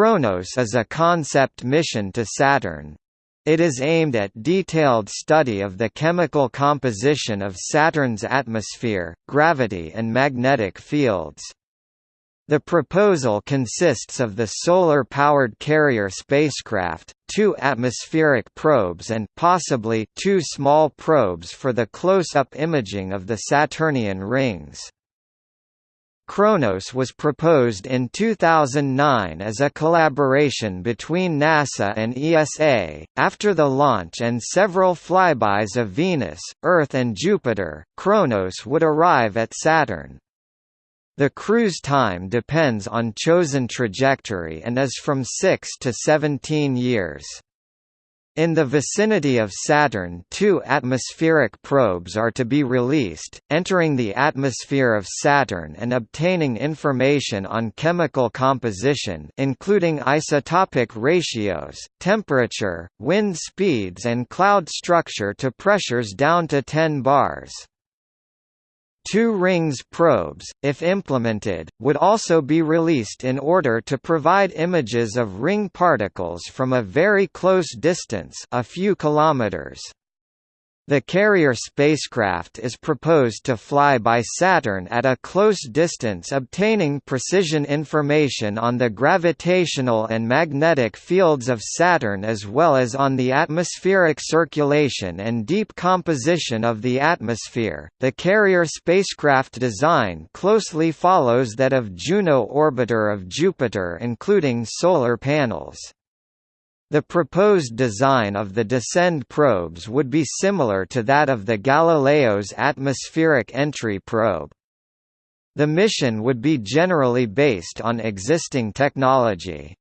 Kronos is a concept mission to Saturn. It is aimed at detailed study of the chemical composition of Saturn's atmosphere, gravity and magnetic fields. The proposal consists of the solar-powered carrier spacecraft, two atmospheric probes and possibly two small probes for the close-up imaging of the Saturnian rings. Kronos was proposed in 2009 as a collaboration between NASA and ESA. After the launch and several flybys of Venus, Earth, and Jupiter, Kronos would arrive at Saturn. The cruise time depends on chosen trajectory and is from 6 to 17 years. In the vicinity of Saturn two atmospheric probes are to be released, entering the atmosphere of Saturn and obtaining information on chemical composition including isotopic ratios, temperature, wind speeds and cloud structure to pressures down to 10 bars. Two rings probes, if implemented, would also be released in order to provide images of ring particles from a very close distance a few kilometers. The carrier spacecraft is proposed to fly by Saturn at a close distance obtaining precision information on the gravitational and magnetic fields of Saturn as well as on the atmospheric circulation and deep composition of the atmosphere. The carrier spacecraft design closely follows that of Juno orbiter of Jupiter including solar panels. The proposed design of the descend probes would be similar to that of the Galileo's atmospheric entry probe. The mission would be generally based on existing technology.